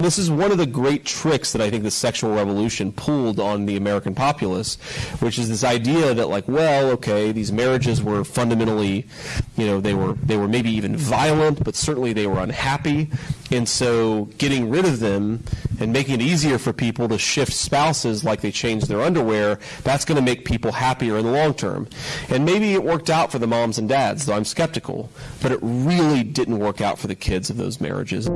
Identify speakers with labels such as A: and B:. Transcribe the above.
A: This is one of the great tricks that I think the sexual revolution pulled on the American populace, which is this idea that like, well, okay, these marriages were fundamentally, you know, they were they were maybe even violent, but certainly they were unhappy, and so getting rid of them and making it easier for people to shift spouses like they change their underwear, that's going to make people happier in the long term. And maybe it worked out for the moms and dads, though I'm skeptical, but it really didn't work out for the kids of those marriages.